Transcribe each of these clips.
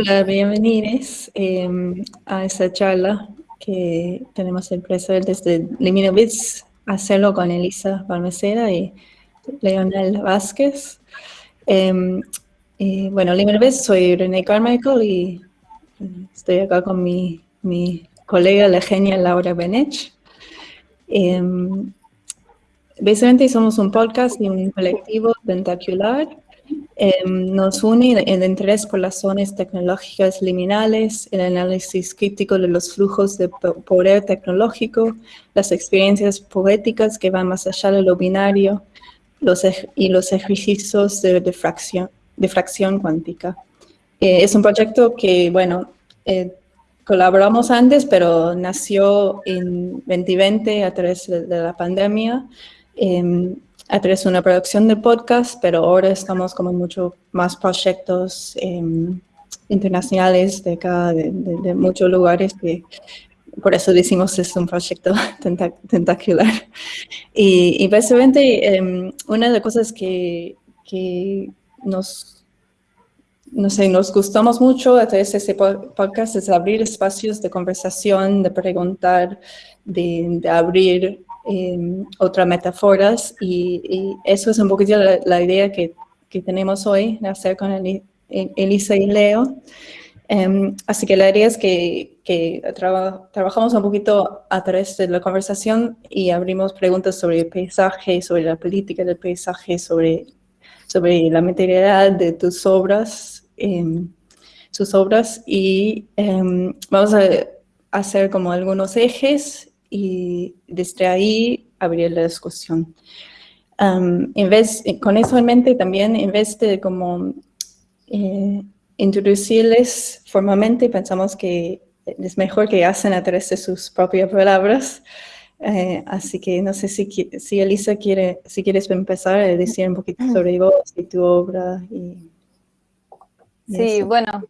Hola, bienvenidos em, a esta charla que tenemos el placer desde Bits hacerlo con Elisa Balmeceda y Leonel Vázquez. Eh, y, bueno, Bits, soy René Carmichael y estoy acá con mi, mi colega, la genia Laura Benech. Eh, somos un podcast y un colectivo tentacular Em, nos une el interés por las zonas tecnológicas liminales, el análisis crítico de los flujos de poder tecnológico, las experiencias poéticas que van más allá de lo binario los y los ejercicios de, fracción, de fracción cuántica. Eh, es un proyecto que, bueno, eh, colaboramos antes, pero nació en 2020 a través de, la pandemia. A través de una producción de podcast, pero ahora estamos como en muchos más proyectos em, internacionales de, acá, de, muchos lugares que por eso decimos es un proyecto tentacular. Y, y básicamente em, una de las cosas que, que nos, no sé, nos gustamos mucho a través de ese podcast es abrir espacios de conversación, de preguntar, de, de abrir Em, otras metáforas y, eso es un poquito la, idea que, que, tenemos hoy de hacer con Elisa y Leo. Em, así que la idea es que, que trabajamos un poquito a través de la conversación y abrimos preguntas sobre el paisaje, sobre la política del paisaje, sobre, sobre la materialidad de tus obras, em, sus obras y vamos a hacer como algunos ejes y desde ahí abrir la discusión. en vez, con eso en mente también, en vez de como eh, introducirles formalmente, pensamos que es mejor que hacen a través de sus propias palabras. Eh, así que no sé si, si Elisa quiere, si quieres empezar a decir un poquito sobre vos y tu obra. Y, sí, bueno,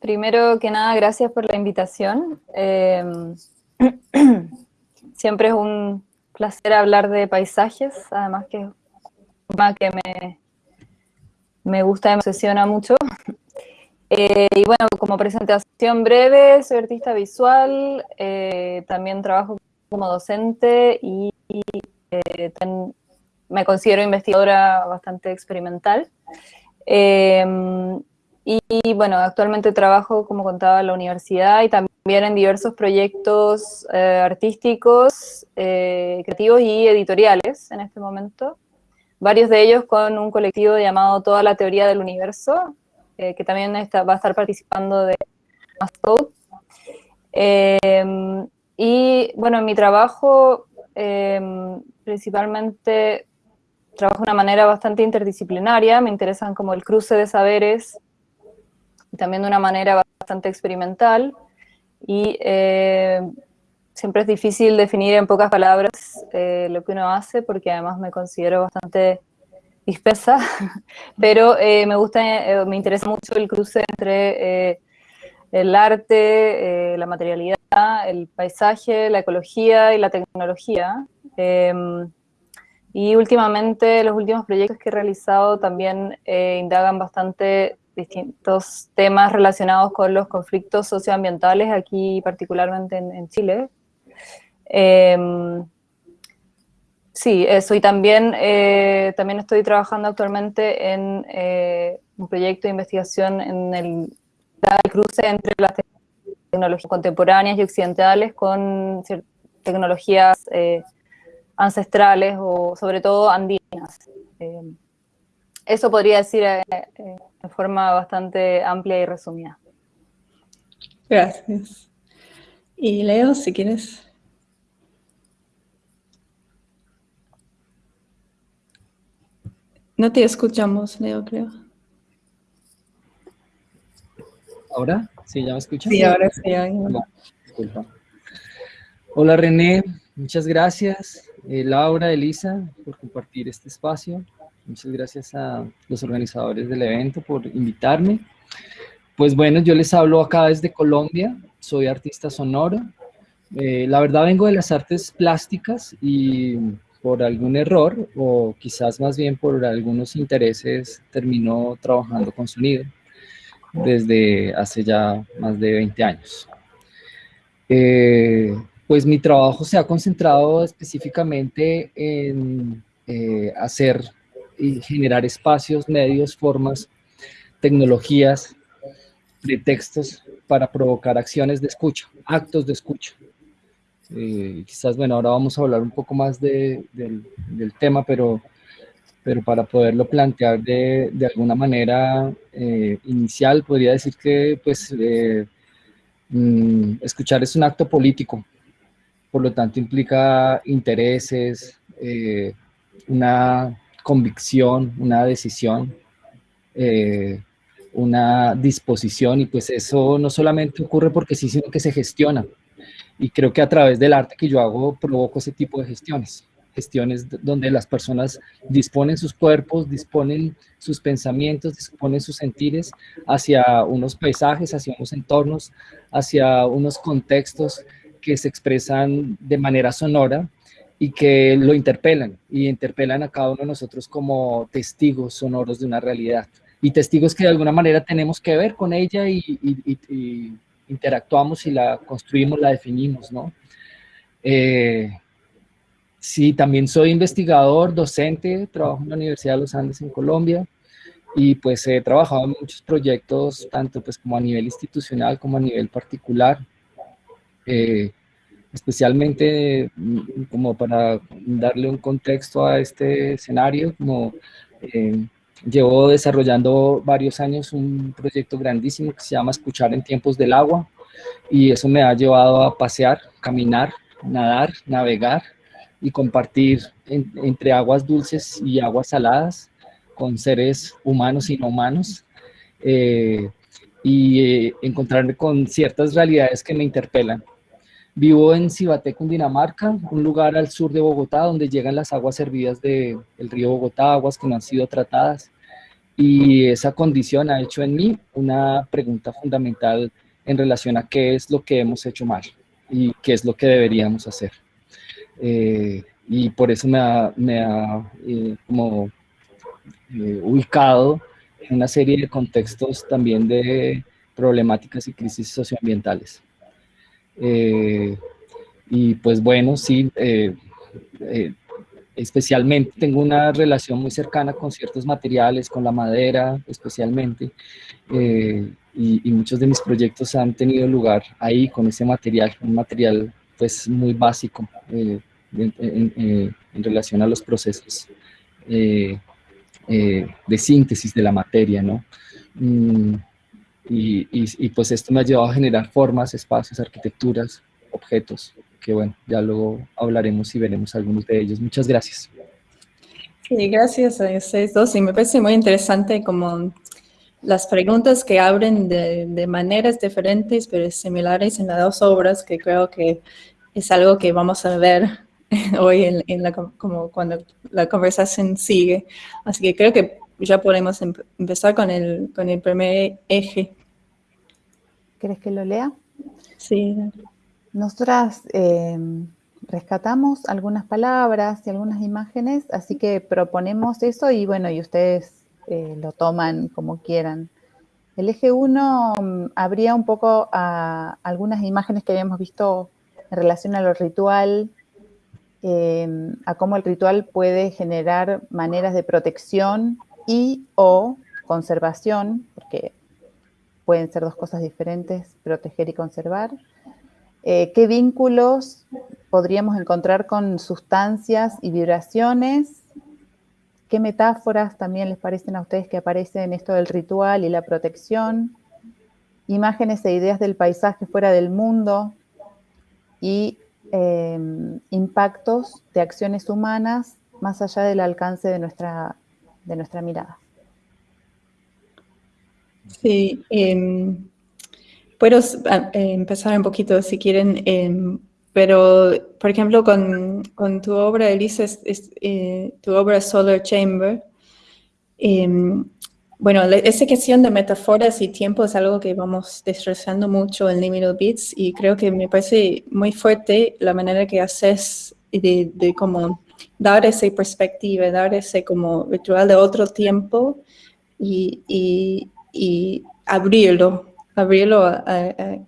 primero que nada, gracias por la invitación. Em, Siempre es un placer hablar de paisajes, además que es un tema que me, me gusta y me obsesiona mucho. Eh, y bueno, como presentación breve, soy artista visual, eh, también trabajo como docente y, eh, me considero investigadora bastante experimental. Y bueno, actualmente trabajo, como contaba, en la universidad y también en diversos proyectos eh, artísticos, eh, creativos y editoriales en este momento. Varios de ellos con un colectivo llamado Toda la Teoría del Universo, eh, que también está, va a estar participando de Mascode. Em, y bueno, en mi trabajo em, principalmente trabajo de una manera bastante interdisciplinaria, me interesan como el cruce de saberes, y también de una manera bastante experimental, y eh, siempre es difícil definir en pocas palabras eh, lo que uno hace, porque además me considero bastante dispersa, pero eh, me gusta, me interesa mucho el cruce entre el arte, la materialidad, el paisaje, la ecología y la tecnología. Em, y últimamente los últimos proyectos que he realizado también indagan bastante distintos temas relacionados con los conflictos socioambientales, aquí particularmente en, Chile. Em, sí, eso, y también, eh, también estoy trabajando actualmente en eh, un proyecto de investigación en el, cruce entre las tecnologías contemporáneas y occidentales con tecnologías eh, ancestrales o sobre todo andinas. Eso podría decir de forma bastante amplia y resumida. Gracias. Y Leo, si quieres. No te escuchamos, Leo, creo. ¿Ahora? ¿Sí, ya me escuchas? Sí, ahora sí. disculpa. Hola, René. Muchas gracias. Eh, Laura, Elisa, por compartir este espacio. Muchas gracias a los organizadores del evento por invitarme. Pues bueno, yo les hablo acá desde Colombia, soy artista sonoro. Eh, la verdad vengo de las artes plásticas y por algún error o quizás más bien por algunos intereses terminó trabajando con sonido. desde hace ya más de 20 años. Eh, pues mi trabajo se ha concentrado específicamente en eh, hacer y generar espacios, medios, formas, tecnologías, pretextos para provocar acciones de escucha, actos de escucha. Eh, quizás, bueno, ahora vamos a hablar un poco más del, tema, pero, pero para poderlo plantear de, de alguna manera eh, inicial, podría decir que pues, mm, escuchar es un acto político, por lo tanto implica intereses, eh, una convicción, una decisión, eh, una disposición y pues eso no solamente ocurre porque sí, sino que se gestiona. Y creo que a través del arte que yo hago provoco ese tipo de gestiones, gestiones donde las personas disponen sus cuerpos, disponen sus pensamientos, disponen sus sentires hacia unos paisajes, hacia unos entornos, hacia unos contextos que se expresan de manera sonora y que lo interpelan y interpelan a cada uno de nosotros como testigos sonoros de una realidad y testigos que de alguna manera tenemos que ver con ella y, interactuamos y la construimos, la definimos, ¿no? Eh, sí, también soy investigador, docente, trabajo en la Universidad de los Andes en Colombia y pues he trabajado en muchos proyectos, tanto pues como a nivel institucional como a nivel particular. Eh, especialmente mm, como para darle un contexto a este escenario, como eh, llevo desarrollando varios años un proyecto grandísimo que se llama Escuchar en tiempos del agua y eso me ha llevado a pasear, caminar, nadar, navegar y compartir entre aguas dulces y aguas saladas con seres humanos y no humanos eh, y eh, encontrarme con ciertas realidades que me interpelan Vivo en Cibaté, Cundinamarca, un lugar al sur de Bogotá donde llegan las aguas servidas del río Bogotá, aguas que no han sido tratadas. Y esa condición ha hecho en mí una pregunta fundamental en relación a qué es lo que hemos hecho mal y qué es lo que deberíamos hacer. Eh, y por eso me ha, me ha eh, como, eh, ubicado en una serie de contextos también de problemáticas y crisis socioambientales. Eh, y pues bueno, sí, eh, eh, especialmente tengo una relación muy cercana con ciertos materiales, con la madera especialmente, y, muchos de mis proyectos han tenido lugar ahí con ese material, un material pues muy básico en, relación a los procesos de síntesis de la materia, ¿no? Mm, y, pues esto me ha llevado a generar formas, espacios, arquitecturas, objetos, que bueno, ya luego hablaremos y veremos algunos de ellos. Muchas gracias. Sí, gracias a ustedes dos. Y me parece muy interesante como las preguntas que abren de, maneras diferentes, pero similares en las dos obras, que creo que es algo que vamos a ver hoy en, la, como cuando la conversación sigue. Así que creo que ya podemos empezar con el, con el primer eje. ¿Quieres que lo lea? Sí. Nosotras em, rescatamos algunas palabras y algunas imágenes, así que proponemos eso y bueno, y ustedes eh, lo toman como quieran. El eje 1 mm, habría un poco a algunas imágenes que habíamos visto en relación a lo ritual, em, a cómo el ritual puede generar maneras de protección y o conservación, porque pueden ser dos cosas diferentes, proteger y conservar. Eh, ¿Qué vínculos podríamos encontrar con sustancias y vibraciones? ¿Qué metáforas también les parecen a ustedes que aparecen en esto del ritual y la protección? Imágenes e ideas del paisaje fuera del mundo y em, impactos de acciones humanas más allá del alcance de nuestra de nuestra mirada. Sí, em, puedo ah, empezar un poquito si quieren, em, pero por ejemplo con, tu obra, Elisa, eh, tu obra Solar Chamber, em, bueno, esa cuestión de metáforas y tiempo es algo que vamos desarrollando mucho en Liminal Beats y creo que me parece muy fuerte la manera que haces de, de cómo dar esa perspectiva, dar ese como ritual de otro tiempo y, abrirlo, abrirlo a,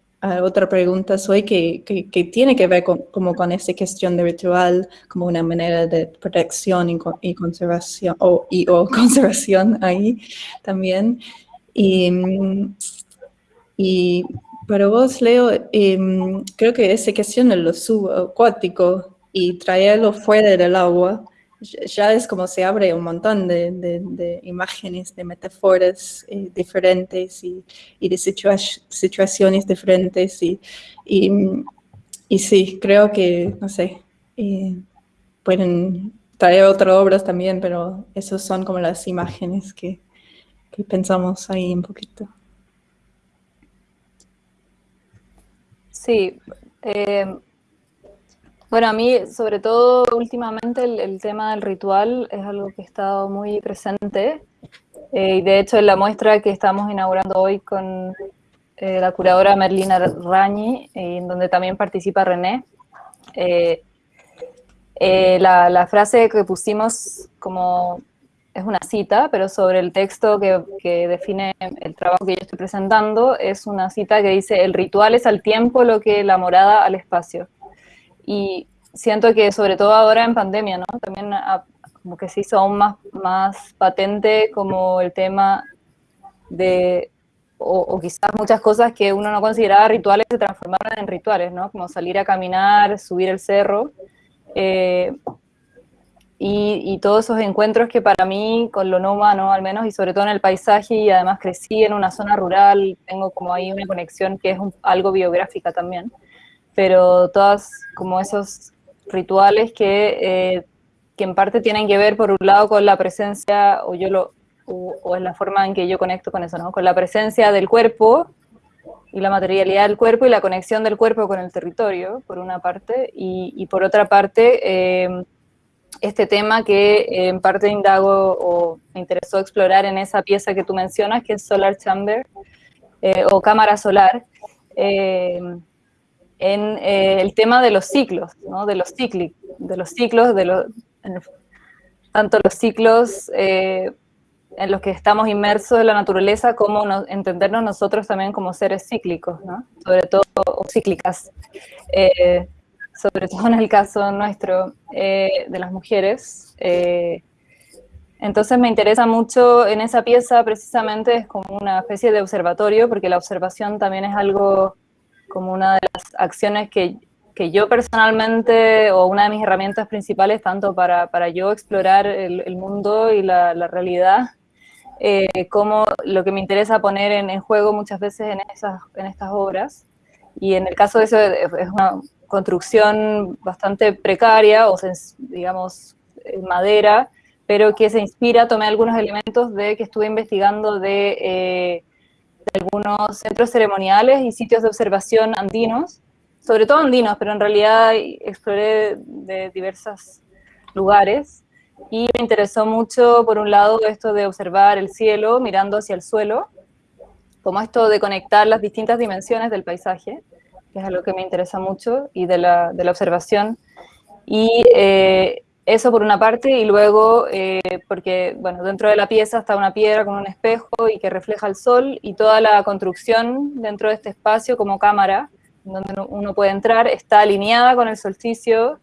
otra pregunta soy que, que, tiene que ver con, como con esa cuestión de ritual como una manera de protección y, conservación, o, y, o conservación ahí también. Y, y para vos, Leo, em, creo que esa cuestión de lo subacuático y traerlo fuera del agua, ya es como se abre un montón de, imágenes, de metáforas eh, diferentes y, de situaciones diferentes. Y, y, sí, creo que, no sé, eh, pueden traer otras obras también, pero esas son como las imágenes que, que pensamos ahí un poquito. Sí, eh, bueno, a mí sobre todo últimamente el, tema del ritual es algo que ha estado muy presente eh, y de hecho en la muestra que estamos inaugurando hoy con eh, la curadora Merlina Rañi, en donde también participa René, la, frase que pusimos como es una cita, pero sobre el texto que, define el trabajo que yo estoy presentando, es una cita que dice, el ritual es al tiempo lo que la morada al espacio. Y siento que sobre todo ahora en pandemia, ¿no? También como que se hizo aún más, más patente como el tema de, o, quizás muchas cosas que uno no consideraba rituales se transformaron en rituales, ¿no? Como salir a caminar, subir el cerro. Eh, y, todos esos encuentros que para mí, con lo no al menos, y sobre todo en el paisaje, y además crecí en una zona rural, tengo como ahí una conexión que es algo biográfica también, pero todas como esos rituales que, eh, que en parte tienen que ver por un lado con la presencia, o yo lo, o, es la forma en que yo conecto con eso, ¿no? Con la presencia del cuerpo y la materialidad del cuerpo y la conexión del cuerpo con el territorio, por una parte, y, por otra parte, eh, este tema que en parte indago o me interesó explorar en esa pieza que tú mencionas, que es Solar Chamber eh, o cámara solar, eh, en el tema de los ciclos, ¿no? de los cíclicos, de los ciclos, de los, tanto los ciclos en los que estamos inmersos en la naturaleza como entendernos nosotros también como seres cíclicos, ¿no? sobre todo o cíclicas sobre todo en el caso nuestro eh, de las mujeres. Eh, entonces me interesa mucho en esa pieza precisamente es como una especie de observatorio, porque la observación también es algo como una de las acciones que, que yo personalmente, o una de mis herramientas principales, tanto para, para yo explorar el, mundo y la, la realidad, eh, como lo que me interesa poner en, en, juego muchas veces en, esas, en estas obras. Y en el caso de eso es una, construcción bastante precaria, o digamos, en madera, pero que se inspira, tomé algunos elementos de que estuve investigando de, eh, algunos centros ceremoniales y sitios de observación andinos, sobre todo andinos, pero en realidad exploré de diversos lugares, y me interesó mucho, por un lado, esto de observar el cielo mirando hacia el suelo, como esto de conectar las distintas dimensiones del paisaje, que es algo que me interesa mucho, y de la, de la observación. Y eh, eso por una parte, y luego, eh, porque, bueno, dentro de la pieza está una piedra con un espejo y que refleja el sol, y toda la construcción dentro de este espacio como cámara, donde uno puede entrar, está alineada con el solsticio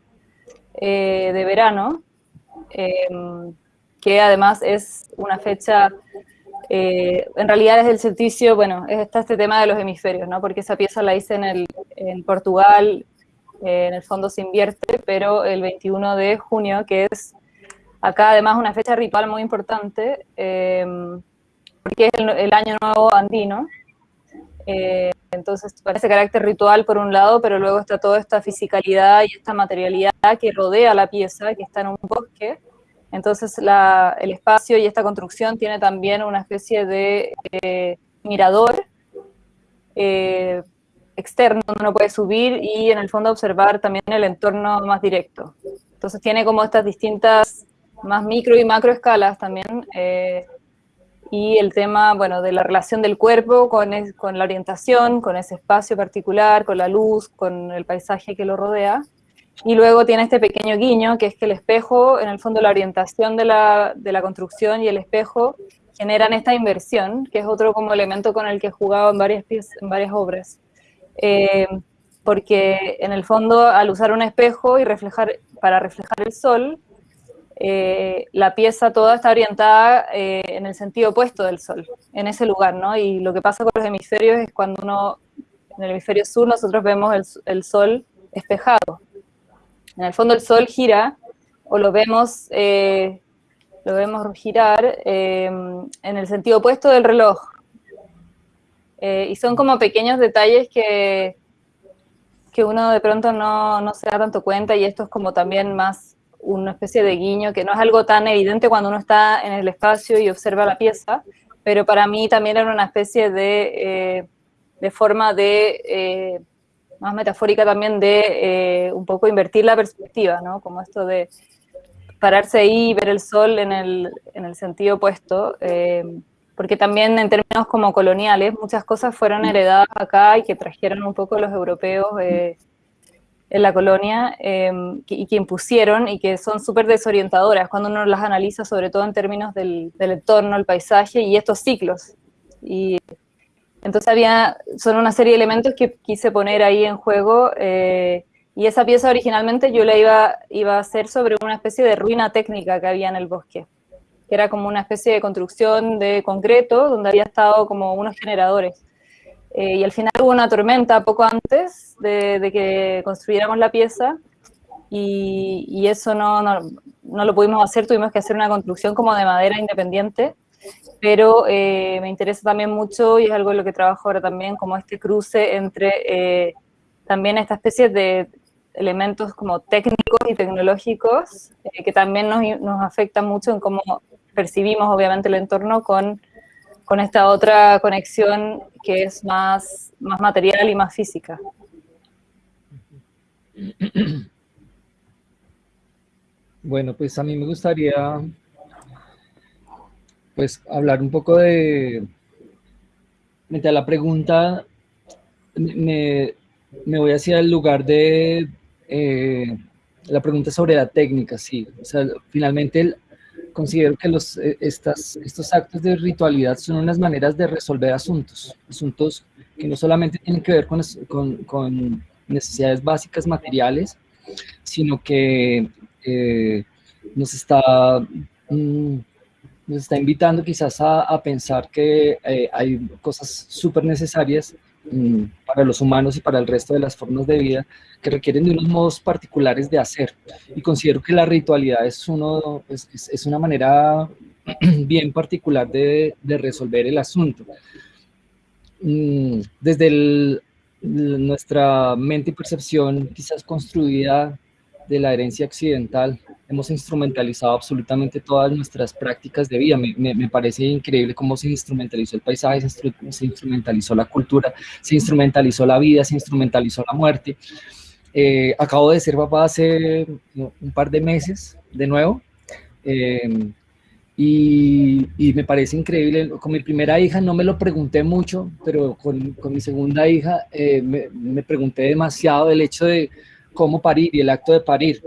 eh, de verano, que además es una fecha eh, en realidad es el solsticio, bueno, está este tema de los hemisferios, ¿no? Porque esa pieza la hice en, el, en Portugal, eh, en el fondo se invierte, pero el 21 de junio, que es acá además una fecha ritual muy importante, eh, porque es el, año nuevo andino, entonces parece carácter ritual por un lado, pero luego está toda esta fisicalidad y esta materialidad que rodea la pieza, que está en un bosque, entonces el espacio y esta construcción tiene también una especie de eh, mirador eh, externo uno puede subir y en el fondo observar también el entorno más directo. Entonces tiene como estas distintas más micro y macro escalas también eh, y el tema, bueno, de la relación del cuerpo con, con la orientación, con ese espacio particular, con la luz, con el paisaje que lo rodea. Y luego tiene este pequeño guiño, que es que el espejo, en el fondo la orientación de la, de la construcción y el espejo generan esta inversión, que es otro como elemento con el que he jugado en varias, en varias obras. Eh, porque en el fondo, al usar un espejo y reflejar, para reflejar el sol, eh, la pieza toda está orientada eh, en el sentido opuesto del sol, en ese lugar, ¿no? Y lo que pasa con los hemisferios es cuando uno, en el hemisferio sur, nosotros vemos el, sol espejado. En el fondo el sol gira, o lo vemos lo vemos girar eh, en el sentido opuesto del reloj. Eh, y son como pequeños detalles que, que uno de pronto no, no, se da tanto cuenta y esto es como también más una especie de guiño que no es algo tan evidente cuando uno está en el espacio y observa la pieza, pero para mí también era una especie de, eh, de forma de, más metafórica también de un poco invertir la perspectiva, ¿no? Como esto de pararse ahí y ver el sol en el, en el sentido opuesto, eh, porque también en términos como coloniales, muchas cosas fueron heredadas acá y que trajeron un poco los europeos eh, en la colonia eh, y que impusieron y que son súper desorientadoras cuando uno las analiza, sobre todo en términos del, del, entorno, el paisaje y estos ciclos. Y entonces había, son una serie de elementos que quise poner ahí en juego y esa pieza originalmente yo la iba, iba a hacer sobre una especie de ruina técnica que había en el bosque, que era como una especie de construcción de concreto donde había estado como unos generadores. Eh, y al final hubo una tormenta poco antes de, que construyéramos la pieza y, y eso no, no, no, lo pudimos hacer, tuvimos que hacer una construcción como de madera independiente, pero eh, me interesa también mucho y es algo en lo que trabajo ahora también, como este cruce entre eh, también esta especie de elementos como técnicos y tecnológicos eh, que también nos, nos, afectan mucho en cómo percibimos obviamente el entorno con, con, esta otra conexión que es más, más material y más física. Bueno, pues a mí me gustaría pues hablar un poco de, frente a la pregunta, me, me voy hacia el lugar de eh, la pregunta sobre la técnica, sí. O sea, finalmente considero que eh, estos actos de ritualidad son unas maneras de resolver asuntos, asuntos que no solamente tienen que ver con, necesidades básicas materiales, sino que eh, nos, está, mm, nos está invitando quizás a, pensar que hay cosas súper necesarias para los humanos y para el resto de las formas de vida que requieren de unos modos particulares de hacer. Y considero que la ritualidad es, uno, es, es una manera bien particular de, de resolver el asunto. Mm, desde el, nuestra mente y percepción quizás construida de la herencia occidental, hemos instrumentalizado absolutamente todas nuestras prácticas de vida. Me, me, parece increíble cómo se instrumentalizó el paisaje, se, se, instrumentalizó la cultura, se instrumentalizó la vida, se instrumentalizó la muerte. Eh, acabo de ser papá hace un par de meses, de nuevo, eh, y, y, me parece increíble. Con mi primera hija no me lo pregunté mucho, pero con, con mi segunda hija eh, me, me, pregunté demasiado del hecho de cómo parir y el acto de parir.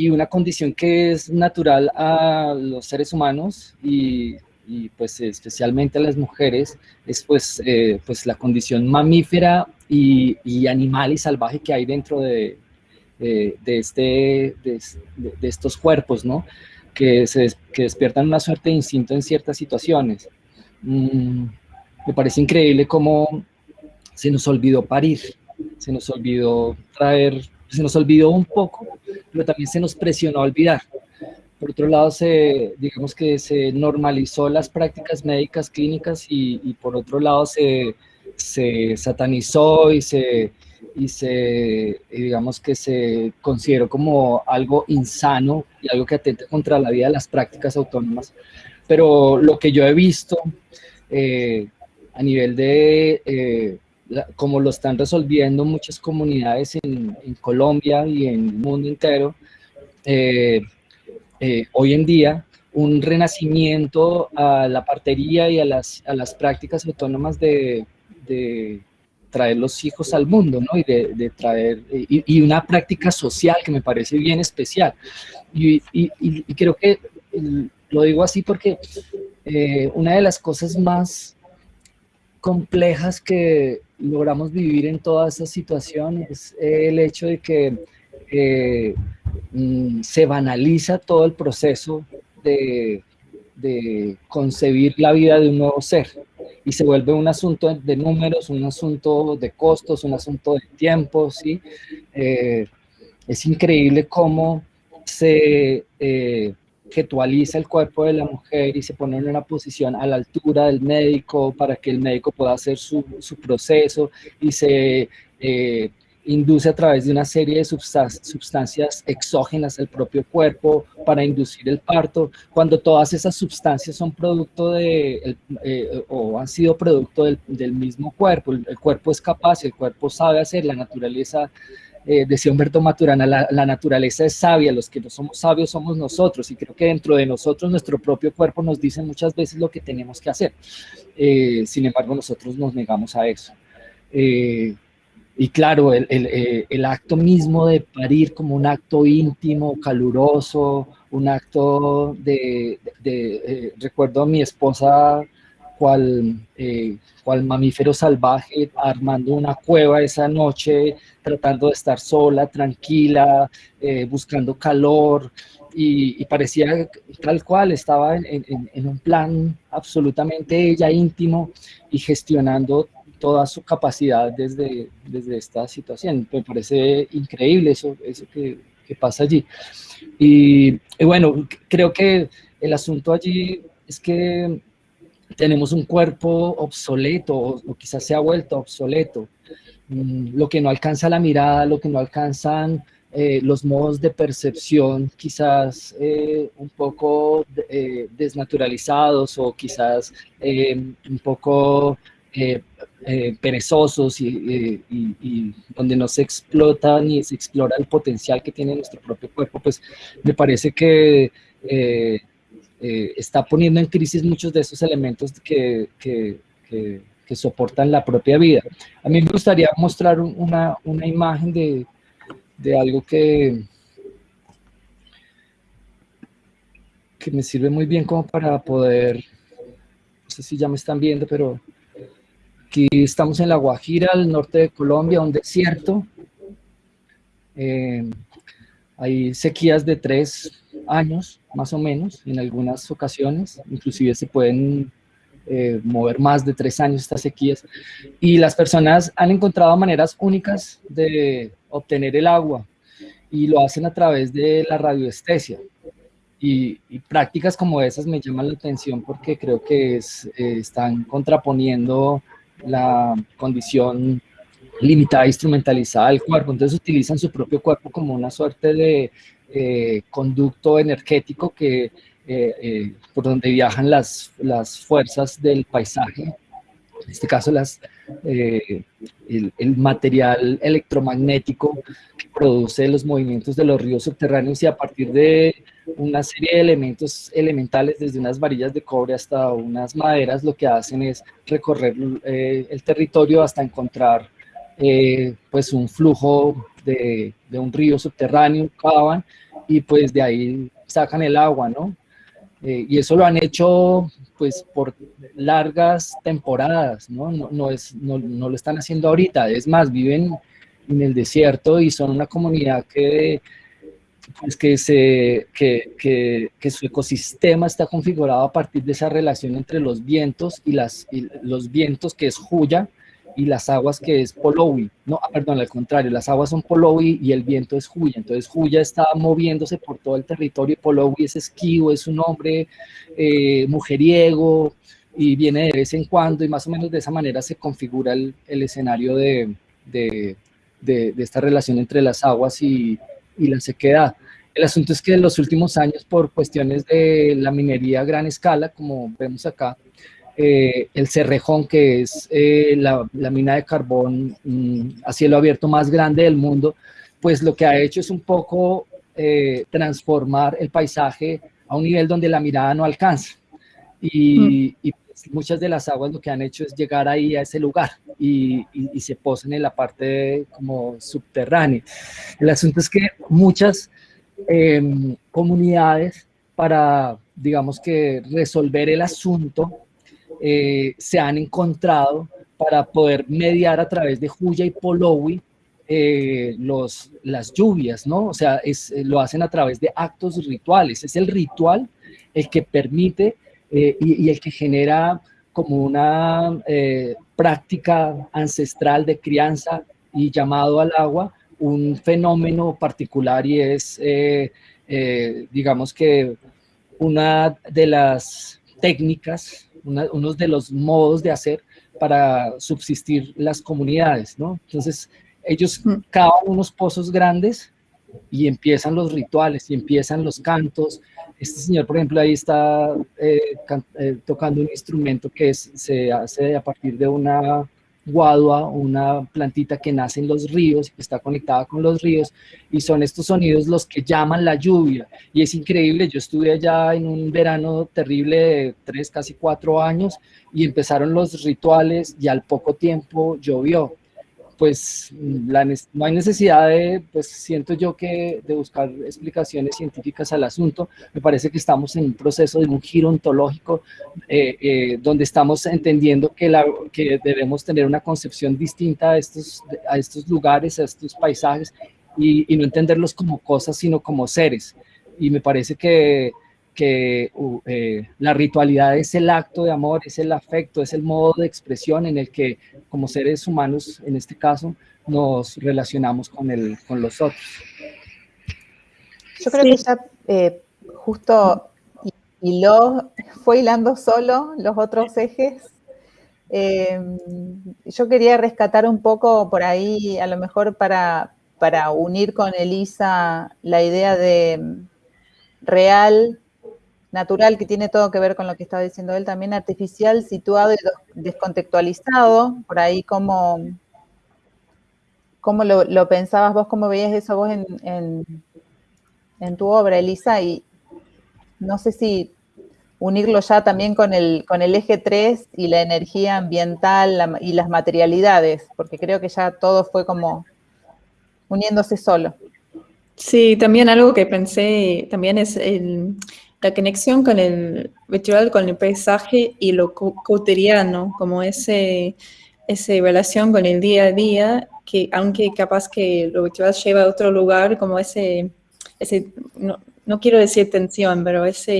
Y una condición que es natural a los seres humanos y, y pues especialmente a las mujeres es pues, pues la condición mamífera y, animal y salvaje que hay dentro de, de, este, de, estos cuerpos, ¿no? Que, se, que despiertan una suerte de instinto en ciertas situaciones. Mm, me parece increíble cómo se nos olvidó parir, se nos olvidó traer, se nos olvidó un poco, pero también se nos presionó a olvidar. Por otro lado, se, digamos que se normalizó las prácticas médicas clínicas y, y por otro lado se, se satanizó y se, y se, digamos que se consideró como algo insano y algo que atenta contra la vida de las prácticas autónomas. Pero lo que yo he visto eh, a nivel de eh, como lo están resolviendo muchas comunidades en, Colombia y en el mundo entero, eh, hoy en día, un renacimiento a la partería y a las, a las prácticas autónomas de, de traer los hijos al mundo, ¿no? Y de, traer, y, una práctica social que me parece bien especial. Y, y creo que lo digo así porque eh, una de las cosas más complejas que logramos vivir en todas esas situaciones es el hecho de que eh, mm, se banaliza todo el proceso de, de concebir la vida de un nuevo ser y se vuelve un asunto de números, un asunto de costos, un asunto de tiempo, ¿sí? Eh, es increíble cómo se eh, el cuerpo de la mujer y se pone en una posición a la altura del médico para que el médico pueda hacer su, su proceso y se eh, induce a través de una serie de sustancias exógenas al propio cuerpo para inducir el parto, cuando todas esas sustancias son producto de, eh, o han sido producto del, del mismo cuerpo, el, cuerpo es capaz, el cuerpo sabe hacer, la naturaleza, eh, decía Humberto Maturana, la, la, naturaleza es sabia, los que no somos sabios somos nosotros, y creo que dentro de nosotros nuestro propio cuerpo nos dice muchas veces lo que tenemos que hacer, eh, sin embargo nosotros nos negamos a eso. Eh, y claro, el, acto mismo de parir como un acto íntimo, caluroso, un acto de, de, recuerdo a mi esposa cual, eh, cual mamífero salvaje armando una cueva esa noche, tratando de estar sola, tranquila, eh, buscando calor, y, y, parecía tal cual, estaba en, en, en un plan absolutamente ella íntimo y gestionando toda su capacidad desde, desde esta situación. Me parece increíble eso, eso que, que pasa allí. Y, y, bueno, creo que el asunto allí es que tenemos un cuerpo obsoleto o, quizás se ha vuelto obsoleto. Mm, lo que no alcanza la mirada, lo que no alcanzan eh, los modos de percepción quizás eh, un poco eh, desnaturalizados o quizás un poco perezosos y, donde no se explota ni se explora el potencial que tiene nuestro propio cuerpo, pues me parece que eh, está poniendo en crisis muchos de esos elementos que, que, que, que, soportan la propia vida. A mí me gustaría mostrar una, una imagen de, de algo que, que me sirve muy bien como para poder, no sé si ya me están viendo, pero Aquí estamos en La Guajira, al norte de Colombia, un desierto. Eh, hay sequías de tres años, más o menos, en algunas ocasiones. Inclusive se pueden eh, mover más de tres años estas sequías. Y las personas han encontrado maneras únicas de obtener el agua y lo hacen a través de la radioestesia. Y, y, prácticas como esas me llaman la atención porque creo que es, eh, están contraponiendo la condición limitada, instrumentalizada del cuerpo, entonces utilizan su propio cuerpo como una suerte de eh, conducto energético que, eh, eh, por donde viajan las, las fuerzas del paisaje, en este caso las, el, material electromagnético que produce los movimientos de los ríos subterráneos y a partir de una serie de elementos elementales, desde unas varillas de cobre hasta unas maderas, lo que hacen es recorrer el territorio hasta encontrar pues un flujo de, un río subterráneo, cavan, y pues de ahí sacan el agua, ¿no? Eh, y eso lo han hecho pues por largas temporadas, ¿no? No, no, es, no, no lo están haciendo ahorita, es más, viven en el desierto y son una comunidad que pues que, se, que, que, que, su ecosistema está configurado a partir de esa relación entre los vientos y, las, y los vientos que es Huya y las aguas que es Polowi. No, perdón, al contrario, las aguas son Polowi y el viento es Huya. Entonces Huya está moviéndose por todo el territorio Polowi es esquivo, es un hombre eh, mujeriego y viene de vez en cuando y más o menos de esa manera se configura el, el escenario de, de, de, de, esta relación entre las aguas y, y la sequedad. El asunto es que en los últimos años, por cuestiones de la minería a gran escala, como vemos acá, eh, el Cerrejón, que es eh, la, la, mina de carbón mm, a cielo abierto más grande del mundo, pues lo que ha hecho es un poco eh, transformar el paisaje a un nivel donde la mirada no alcanza. Y, mm. y pues, muchas de las aguas lo que han hecho es llegar ahí a ese lugar y, y, y se posan en la parte como subterránea. El asunto es que muchas eh, comunidades para digamos que resolver el asunto, eh, se han encontrado para poder mediar a través de Huya y Polowi eh, los, las lluvias, ¿no? O sea, es, lo hacen a través de actos rituales. Es el ritual el que permite y, el que genera como una práctica ancestral de crianza y llamado al agua un fenómeno particular y es, eh, eh, digamos que, una de las técnicas, uno de los modos de hacer para subsistir las comunidades, ¿no? Entonces, ellos mm. cavan unos pozos grandes y empiezan los rituales y empiezan los cantos. Este señor, por ejemplo, ahí está eh, tocando un instrumento que se hace a partir de una guadua, una plantita que nace en los ríos, que está conectada con los ríos, y son estos sonidos los que llaman la lluvia. Y es increíble, yo estuve allá en un verano terrible de tres, casi cuatro años, y empezaron los rituales y al poco tiempo llovió pues no hay necesidad de, pues siento yo que de buscar explicaciones científicas al asunto. Me parece que estamos en un proceso de un giro ontológico eh, eh, donde estamos entendiendo que, la, que debemos tener una concepción distinta a estos, a estos lugares, a estos paisajes y, y no entenderlos como cosas, sino como seres. Y me parece que que eh, la ritualidad es el acto de amor, es el afecto, es el modo de expresión en el que como seres humanos, en este caso, nos relacionamos con, el, con los otros. Yo creo que ya eh, justo hiló, fue hilando solo los otros ejes. Em, yo quería rescatar un poco por ahí, a lo mejor para, para unir con Elisa la idea de real natural que tiene todo que ver con lo que estaba diciendo él, también artificial, situado y descontextualizado, por ahí cómo, cómo lo, pensabas vos, cómo veías eso vos en, en, tu obra, Elisa, y no sé si unirlo ya también con el, con el eje 3 y la energía ambiental y las materialidades, porque creo que ya todo fue como uniéndose solo. Sí, también algo que pensé también es el, la conexión con el virtual, con el paisaje y lo cotidiano, como ese, esa relación con el día a día, que aunque capaz que lo virtual lleva a otro lugar, como ese, ese no, quiero decir tensión, pero esa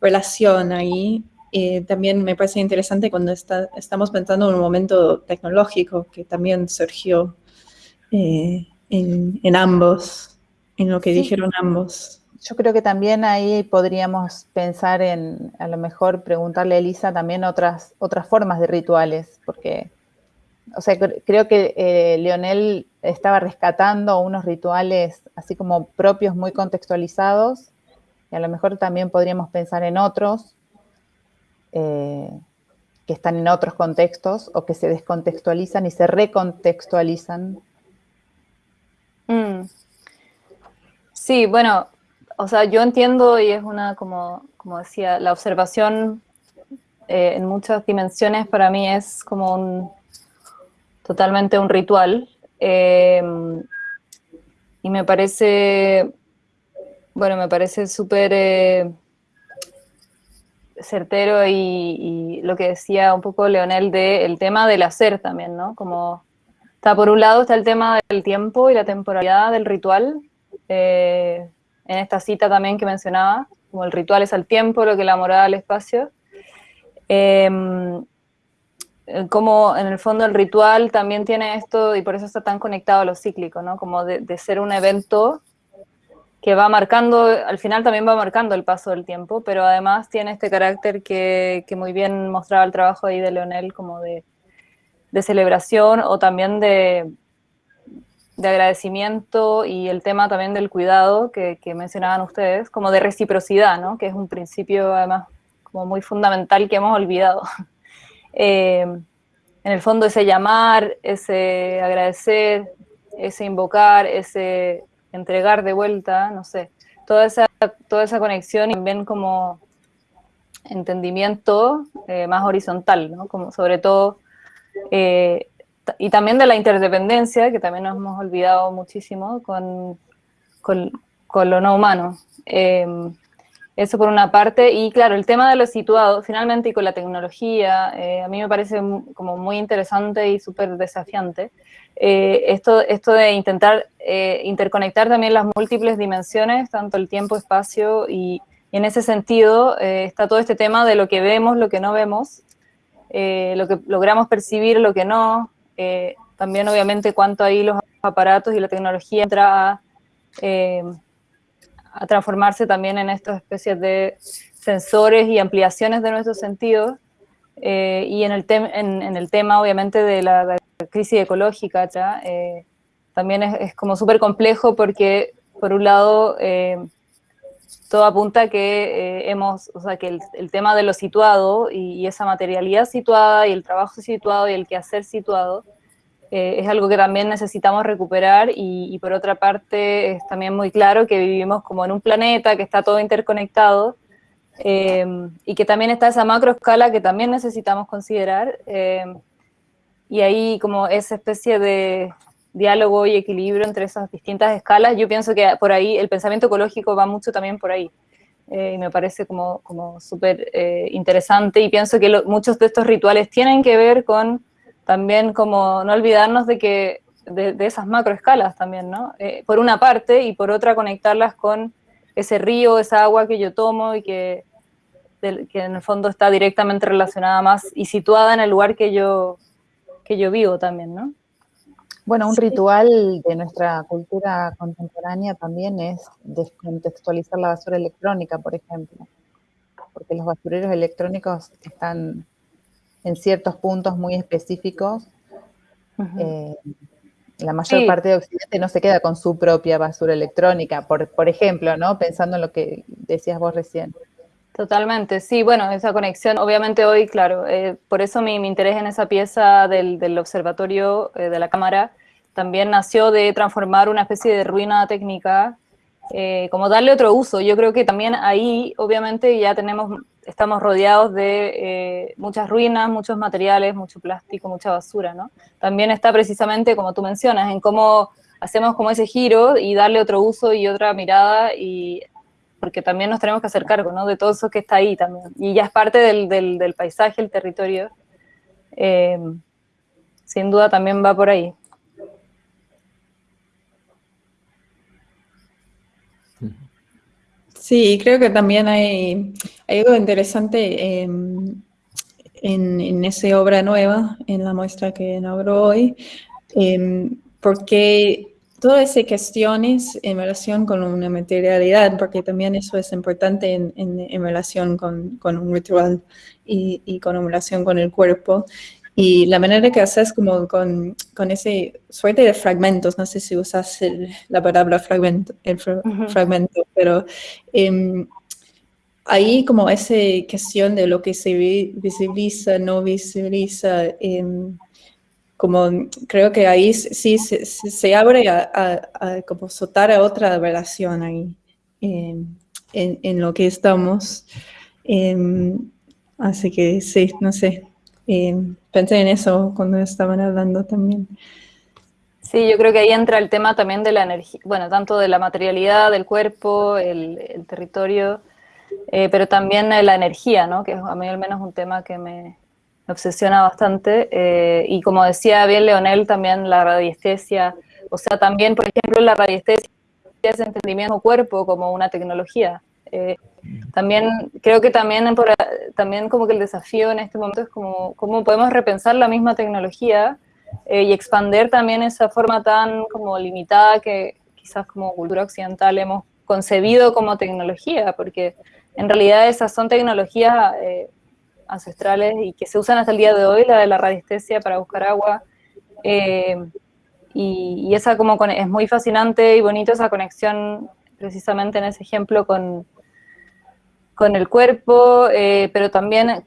relación ahí, eh, también me parece interesante cuando está, estamos pensando en un momento tecnológico que también surgió eh, en, ambos, en lo que dijeron ambos. Yo creo que también ahí podríamos pensar en, a lo mejor preguntarle a Elisa también otras, otras formas de rituales, porque, o sea, creo que eh, Leonel estaba rescatando unos rituales así como propios, muy contextualizados, y a lo mejor también podríamos pensar en otros eh, que están en otros contextos o que se descontextualizan y se recontextualizan. Mm. Sí, bueno, o sea, yo entiendo y es una, como, como decía, la observación eh, en muchas dimensiones para mí es como un, totalmente un ritual. Em, y me parece, bueno, me parece súper eh, certero y, lo que decía un poco Leonel de el tema del hacer también, ¿no? Como está por un lado está el tema del tiempo y la temporalidad del ritual, eh, en esta cita también que mencionaba, como el ritual es al tiempo, lo que la morada al espacio. Em, como en el fondo el ritual también tiene esto, y por eso está tan conectado a lo cíclico, ¿no? Como de, ser un evento que va marcando, al final también va marcando el paso del tiempo, pero además tiene este carácter que, que muy bien mostraba el trabajo ahí de Leonel, como de, de celebración o también de, de agradecimiento y el tema también del cuidado que, mencionaban ustedes, como de reciprocidad, ¿no? que es un principio además como muy fundamental que hemos olvidado. Eh, en el fondo ese llamar, ese agradecer, ese invocar, ese entregar de vuelta, no sé, toda esa, toda esa conexión y también como entendimiento eh, más horizontal, ¿no? como sobre todo eh, y también de la interdependencia, que también nos hemos olvidado muchísimo con, con, lo no humano. Eh, Eso por una parte, y claro, el tema de lo situado, finalmente y con la tecnología, eh, a mí me parece como muy interesante y súper desafiante. Eh, esto, esto de intentar interconectar también las múltiples dimensiones, tanto el tiempo, espacio, y, en ese sentido está todo este tema de lo que vemos, lo que no vemos, lo que logramos percibir, lo que no, también obviamente cuánto ahí los aparatos y la tecnología entra a a transformarse también en estas especies de sensores y ampliaciones de nuestros sentidos. Eh, y en el, en, el tema, obviamente, de la, crisis ecológica, eh, también es, como súper complejo porque, por un lado, eh, todo apunta que hemos, o sea, que el, tema de lo situado y, esa materialidad situada y el trabajo situado y el quehacer situado eh, es algo que también necesitamos recuperar y, por otra parte es también muy claro que vivimos como en un planeta que está todo interconectado eh, y que también está esa macro escala que también necesitamos considerar eh, y ahí como esa especie de diálogo y equilibrio entre esas distintas escalas, yo pienso que por ahí el pensamiento ecológico va mucho también por ahí. y me parece como, como súper interesante y pienso que muchos de estos rituales tienen que ver con también como no olvidarnos de que de, esas macroescalas también, ¿no? Eh, por una parte y por otra conectarlas con ese río, esa agua que yo tomo y que, que en el fondo está directamente relacionada más y situada en el lugar que yo, que yo vivo también, ¿no? Bueno, un ritual de nuestra cultura contemporánea también es descontextualizar la basura electrónica, por ejemplo, porque los basureros electrónicos están en ciertos puntos muy específicos. Eh, la mayor parte de Occidente no se queda con su propia basura electrónica, por, por ejemplo, ¿no? Pensando en lo que decías vos recién. Totalmente, sí, bueno, esa conexión, obviamente hoy, claro, eh, por eso mi, interés en esa pieza del, observatorio eh, de la cámara también nació de transformar una especie de ruina técnica, como darle otro uso. Yo creo que también ahí, obviamente, ya tenemos estamos rodeados de eh, muchas ruinas, muchos materiales, mucho plástico, mucha basura, ¿no? También está precisamente, como tú mencionas, en cómo hacemos como ese giro y darle otro uso y otra mirada, y porque también nos tenemos que hacer cargo, ¿no? De todo eso que está ahí también. Y ya es parte del, del, paisaje, el territorio. Eh, sin duda también va por ahí. Sí, creo que también hay, algo interesante en, en, esa obra nueva, en la muestra que inauguró hoy, em, porque todas esas cuestiones en relación con una materialidad, porque también eso es importante en, en, relación con, con, un ritual y, y, con relación con el cuerpo, y la manera que haces como con, con ese suerte de fragmentos, no sé si usas la palabra fragmento, el fragmento, pero eh, ahí como esa cuestión de lo que se visibiliza, no visibiliza, em, como creo que ahí sí se, se abre a, a, como soltar a otra relación ahí em, en, en, lo que estamos. así que sí, no sé. pensé en eso cuando estaban hablando también. Sí, yo creo que ahí entra el tema también de la energía, bueno, tanto de la materialidad del cuerpo, el, territorio, eh, pero también la energía, ¿no? Que a mí al menos es un tema que me, obsesiona bastante. Eh, y como decía bien Leonel, también la radiestesia, o sea, también, por ejemplo, la radiestesia es entendimiento cuerpo como una tecnología. Eh, también creo que también, por, también como que el desafío en este momento es como cómo podemos repensar la misma tecnología eh, y expander también esa forma tan como limitada que quizás como cultura occidental hemos concebido como tecnología, porque en realidad esas son tecnologías ancestrales y que se usan hasta el día de hoy, la de la radiestesia para buscar agua, y, y, esa como es muy fascinante y bonito esa conexión precisamente en ese ejemplo con, con el cuerpo, eh, pero también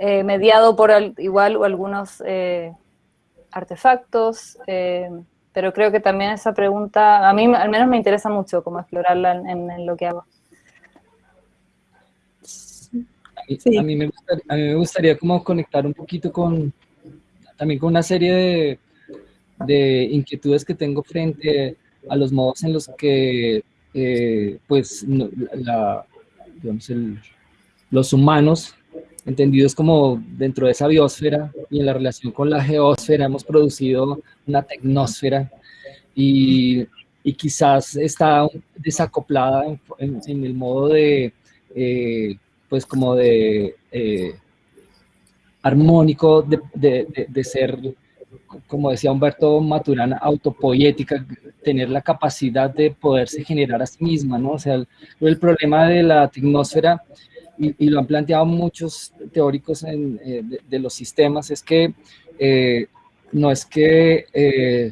eh, mediado por igual algunos eh, artefactos, pero creo que también esa pregunta, a mí al menos me interesa mucho como explorarla en, lo que hago. A mí, me gustaría, a mí me gustaría como conectar un poquito con, también con una serie de, de inquietudes que tengo frente a los modos en los que, pues, la, los humanos, entendidos como dentro de esa biosfera y en la relación con la geósfera, hemos producido una tecnósfera y, y quizás está desacoplada en, el modo de, eh, pues como de eh, armónico de, de, ser, como decía Humberto Maturana, autopoética, tener la capacidad de poderse generar a sí misma, ¿no? O sea, el, problema de la tecnósfera, y, lo han planteado muchos teóricos eh, de, los sistemas, es que no es que eh,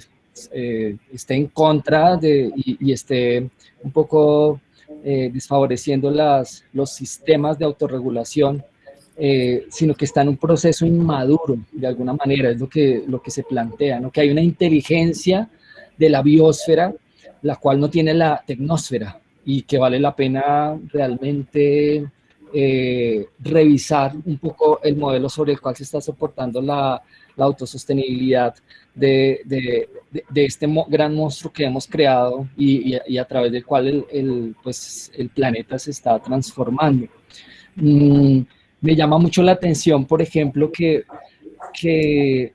esté en contra de, y, esté un poco eh, desfavoreciendo los sistemas de autorregulación, eh, sino que está en un proceso inmaduro, de alguna manera, es lo que, se plantea, ¿no? que hay una inteligencia de la biosfera, la cual no tiene la tecnosfera, y que vale la pena realmente revisar un poco el modelo sobre el cual se está soportando la autosostenibilidad de, de, de, este gran monstruo que hemos creado y, y, a través del cual el, el, pues, el planeta se está transformando. Mm, me llama mucho la atención, por ejemplo, que, que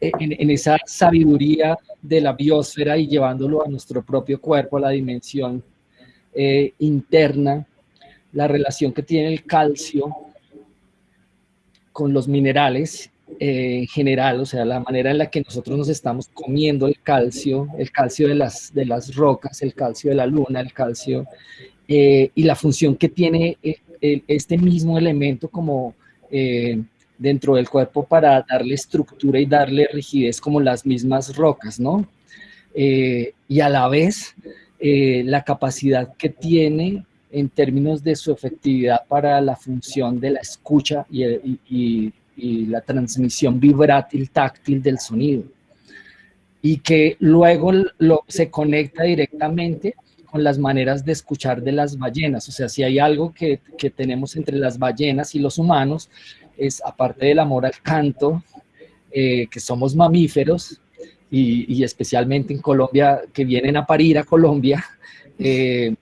en, en, esa sabiduría de la biosfera y llevándolo a nuestro propio cuerpo, a la dimensión eh, interna, la relación que tiene el calcio con los minerales eh, en general, o sea, la manera en la que nosotros nos estamos comiendo el calcio, el calcio de las, de las rocas, el calcio de la luna, el calcio, eh, y la función que tiene eh, este mismo elemento como dentro del cuerpo para darle estructura y darle rigidez como las mismas rocas, ¿no? y a la vez la capacidad que tiene en términos de su efectividad para la función de la escucha y, y, y la transmisión vibrátil táctil del sonido y que luego lo, se conecta directamente con las maneras de escuchar de las ballenas. O sea, si hay algo que, que tenemos entre las ballenas y los humanos, es aparte del amor al canto, eh, que somos mamíferos, y, y, especialmente en Colombia, que vienen a parir a Colombia, eh,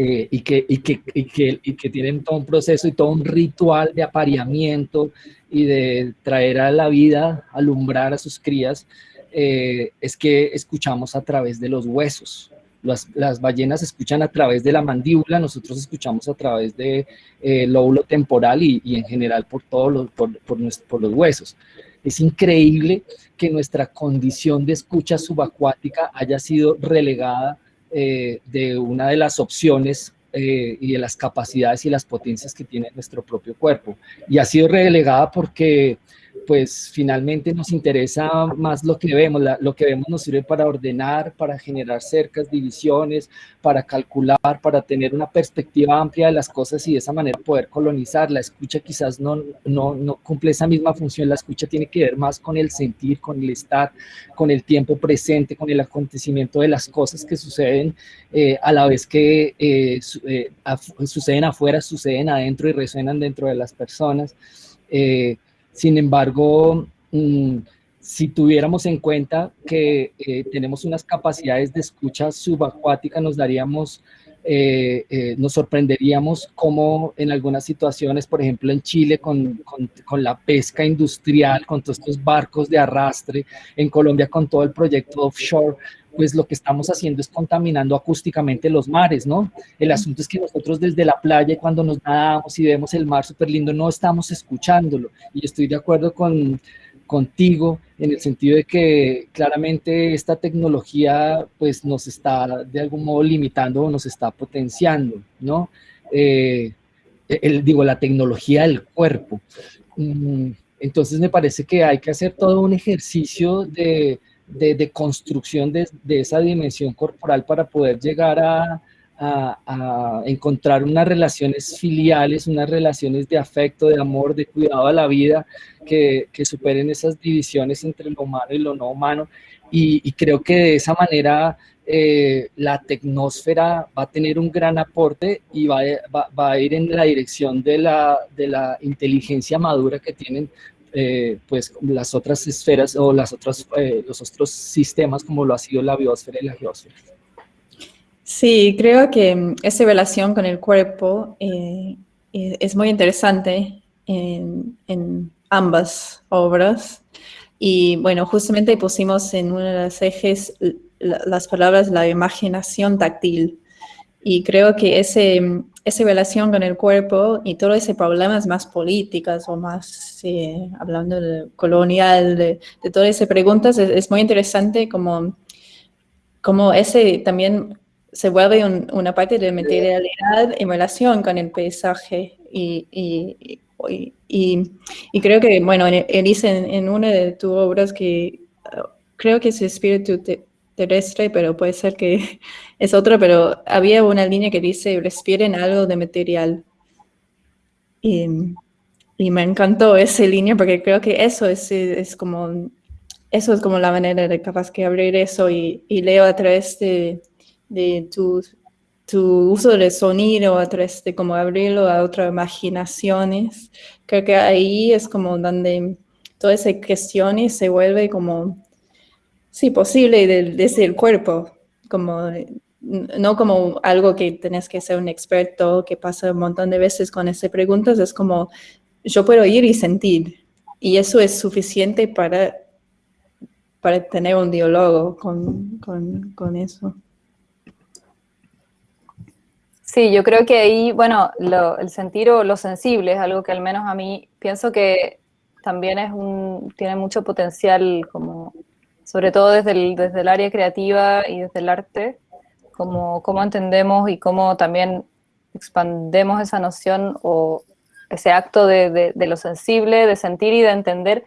eh, y, que, y, que, y, que, y, que, tienen todo un proceso y todo un ritual de apareamiento y de traer a la vida, alumbrar a sus crías, eh, es que escuchamos a través de los huesos. Las, las, ballenas escuchan a través de la mandíbula, nosotros escuchamos a través del de, eh, lóbulo temporal y, y, en general por, todos los, por, por, por los huesos. Es increíble que nuestra condición de escucha subacuática haya sido relegada eh, de una de las opciones eh, y de las capacidades y las potencias que tiene nuestro propio cuerpo. Y ha sido relegada porque pues finalmente nos interesa más lo que vemos, lo que vemos nos sirve para ordenar, para generar cercas, divisiones, para calcular, para tener una perspectiva amplia de las cosas y de esa manera poder colonizar. La escucha quizás no, no, no cumple esa misma función, la escucha tiene que ver más con el sentir, con el estar, con el tiempo presente, con el acontecimiento de las cosas que suceden eh, a la vez que eh, eh, suceden afuera, suceden adentro y resuenan dentro de las personas. Sin embargo, mm, si tuviéramos en cuenta que eh, tenemos unas capacidades de escucha subacuática, nos daríamos, eh, eh, nos sorprenderíamos como en algunas situaciones, por ejemplo en Chile con, con, con, la pesca industrial, con todos estos barcos de arrastre, en Colombia con todo el proyecto offshore, pues lo que estamos haciendo es contaminando acústicamente los mares, ¿no? El asunto es que nosotros desde la playa, cuando nos nadamos y vemos el mar súper lindo, no estamos escuchándolo. Y estoy de acuerdo con, contigo en el sentido de que claramente esta tecnología pues nos está de algún modo limitando o nos está potenciando, ¿no? Eh, el, digo, la tecnología del cuerpo. Mm, entonces me parece que hay que hacer todo un ejercicio de, de, construcción de, esa dimensión corporal para poder llegar a, encontrar unas relaciones filiales, unas relaciones de afecto, de amor, de cuidado a la vida, que, superen esas divisiones entre lo humano y lo no humano. Y, creo que de esa manera eh, la tecnosfera va a tener un gran aporte y va, va, a ir en la dirección de la, de la inteligencia madura que tienen eh, pues las otras esferas o las otras, eh, los otros sistemas como lo ha sido la biosfera y la geosfera. Sí, creo que mm, esa relación con el cuerpo eh, es muy interesante en, ambas obras. Y bueno, justamente pusimos en uno de los ejes las palabras la imaginación táctil. Y creo que ese, esa relación con el cuerpo y todo ese problemas más políticas o más, eh, hablando de colonial, de, todas esas preguntas, es, muy interesante como, como ese también se vuelve una parte de materialidad en relación con el paisaje y, y, y, creo que, bueno, Elisa, en, en, una de tus obras que uh, creo que es espíritu terrestre, pero puede ser que es otra, pero había una línea que dice, respiren algo de material. Y, y me encantó esa línea porque creo que eso es, es como, eso es como la manera de capaz que abrir eso y, y leo a través de de tu, tu uso del sonido a través de como abrirlo a otras imaginaciones. Creo que ahí es como donde todas esas cuestiones se vuelve como, sí, posible desde el cuerpo, como no como algo que tenés que ser un experto, que pasa un montón de veces con esas preguntas, es como yo puedo ir y sentir, y eso es suficiente para, para tener un diálogo con, con, con eso. Sí, yo creo que ahí, bueno, el sentir o lo sensible es algo que al menos a mí pienso que también es un, tiene mucho potencial, como, sobre todo desde el, desde el área creativa y desde el arte, como cómo entendemos y cómo también expandemos esa noción o ese acto de, de, lo sensible, de sentir y de entender.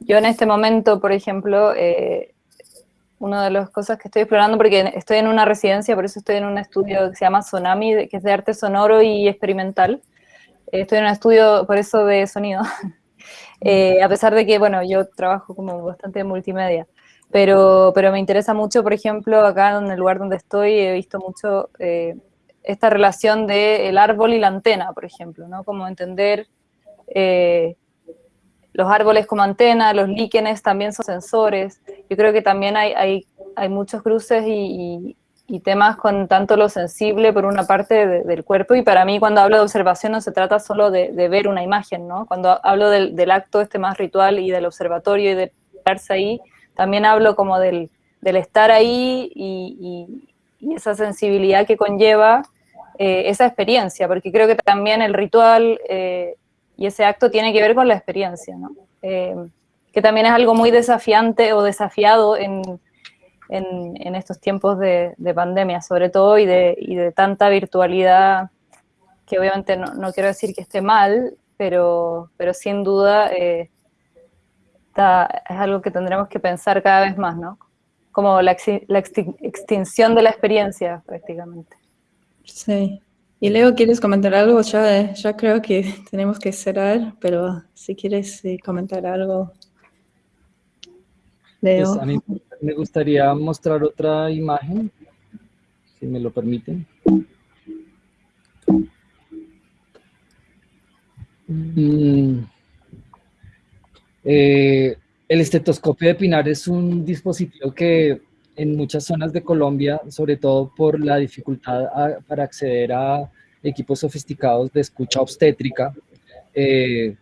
Yo en este momento, por ejemplo, eh, una de las cosas que estoy explorando, porque estoy en una residencia, por eso estoy en un estudio que se llama Sonami, que es de arte sonoro y experimental. Eh, estoy en un estudio, por eso, de sonido. Eh, a pesar de que, bueno, yo trabajo como bastante multimedia. Pero, pero me interesa mucho, por ejemplo, acá en el lugar donde estoy, he visto mucho eh, esta relación del el árbol y la antena, por ejemplo, ¿no? Como entender los árboles como antena, los líquenes también son sensores. Yo creo que también hay, hay, hay muchos cruces y, y, temas con tanto lo sensible por una parte del cuerpo y para mí cuando hablo de observación no se trata solo de, de ver una imagen, ¿no? Cuando hablo del, del, acto este más ritual y del observatorio y de quedarse ahí, también hablo como del, del estar ahí y, esa sensibilidad que conlleva eh, esa experiencia, porque creo que también el ritual... Eh, y ese acto tiene que ver con la experiencia, ¿no? Eh, que también es algo muy desafiante o desafiado en, en, estos tiempos de, pandemia, sobre todo, y de, y de, tanta virtualidad, que obviamente no, no, quiero decir que esté mal, pero, pero sin duda eh, es algo que tendremos que pensar cada vez más, ¿no? Como la, la extinción de la experiencia, prácticamente. Sí, y Leo, ¿quieres comentar algo? Ya, ya creo que tenemos que cerrar, pero si quieres comentar algo. Leo. Pues a mí me gustaría mostrar otra imagen, si me lo permiten. Mm. Eh, el estetoscopio de Pinar es un dispositivo que en muchas zonas de Colombia, sobre todo por la dificultad para acceder a equipos sofisticados de escucha obstétrica, eh,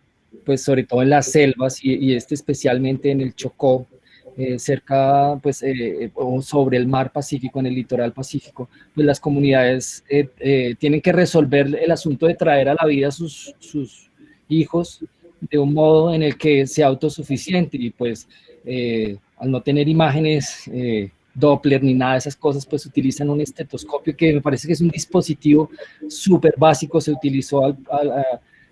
pues sobre todo en las selvas y, este especialmente en el Chocó, eh, cerca, pues, eh, o sobre el mar Pacífico, en el litoral Pacífico, pues las comunidades tienen que resolver el asunto de traer a la vida a sus, sus hijos de un modo en el que sea autosuficiente y pues al no tener imágenes Doppler ni nada de esas cosas, pues utilizan un estetoscopio que me parece que es un dispositivo súper básico, se utilizó al,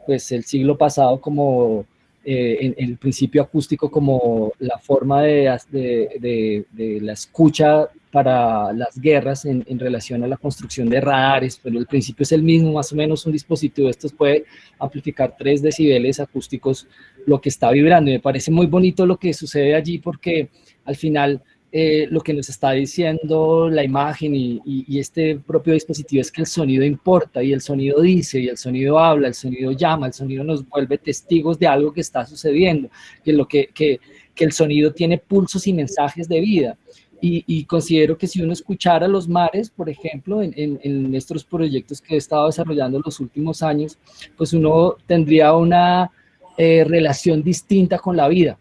pues el siglo pasado como eh, en, el principio acústico como la forma de, de, de, la escucha para las guerras en, relación a la construcción de radares, pero el principio es el mismo, más o menos un dispositivo de estos puede amplificar 3 decibeles acústicos lo que está vibrando y me parece muy bonito lo que sucede allí porque al final eh, lo que nos está diciendo la imagen y, este propio dispositivo es que el sonido importa y el sonido dice y el sonido habla, el sonido llama, el sonido nos vuelve testigos de algo que está sucediendo, lo que, que el sonido tiene pulsos y mensajes de vida. Y, considero que si uno escuchara los mares, por ejemplo, en, en, estos proyectos que he estado desarrollando en los últimos años, pues uno tendría una eh, relación distinta con la vida.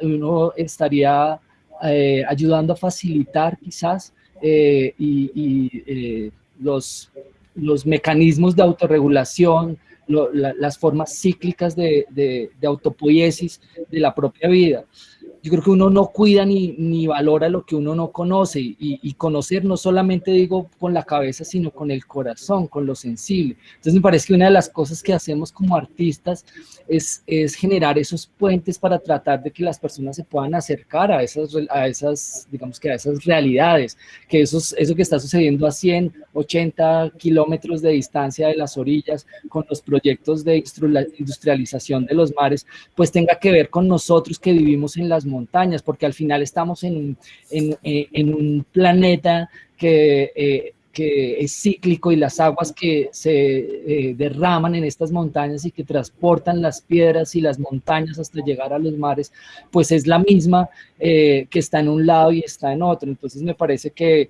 Uno, estaría eh, ayudando a facilitar quizás eh, y, los, los mecanismos de autorregulación, las formas cíclicas de, de, de autopoiesis de la propia vida yo creo que uno no cuida ni, ni valora lo que uno no conoce y, y, conocer no solamente digo con la cabeza, sino con el corazón, con lo sensible. Entonces me parece que una de las cosas que hacemos como artistas es, es generar esos puentes para tratar de que las personas se puedan acercar a esas, a esas digamos que a esas realidades, que esos, eso que está sucediendo a 100, 80 kilómetros de distancia de las orillas con los proyectos de industrialización de los mares, pues tenga que ver con nosotros que vivimos en las montañas, porque al final estamos en un, en, eh, un planeta que, eh, que, es cíclico y las aguas que se eh, derraman en estas montañas y que transportan las piedras y las montañas hasta llegar a los mares, pues es la misma que está en un lado y está en otro. Entonces me parece que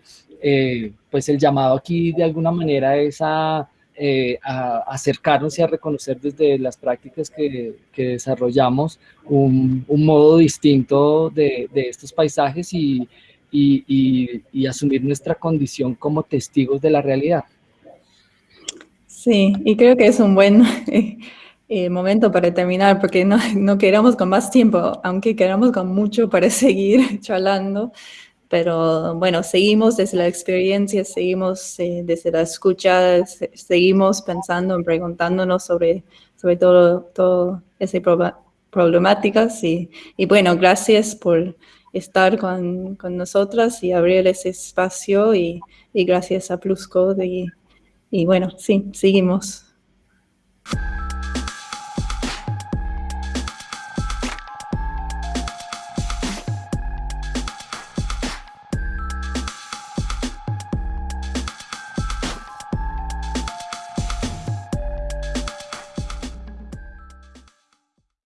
pues el llamado aquí de alguna manera es a eh, a, acercarnos y a reconocer desde las prácticas que, desarrollamos un, modo distinto de, estos paisajes y, y, asumir nuestra condición como testigos de la realidad. Sí, y creo que es un buen eh, momento para terminar, porque no, no queramos con más tiempo, aunque queramos con mucho para seguir charlando. Pero bueno, seguimos desde la experiencia, seguimos eh, desde la escucha, seguimos pensando, en preguntándonos sobre, sobre todo, todo esas problemáticas. Y, y, bueno, gracias por estar con, con, nosotras y abrir ese espacio y, y gracias a Pluscode. Y, y bueno, sí, seguimos.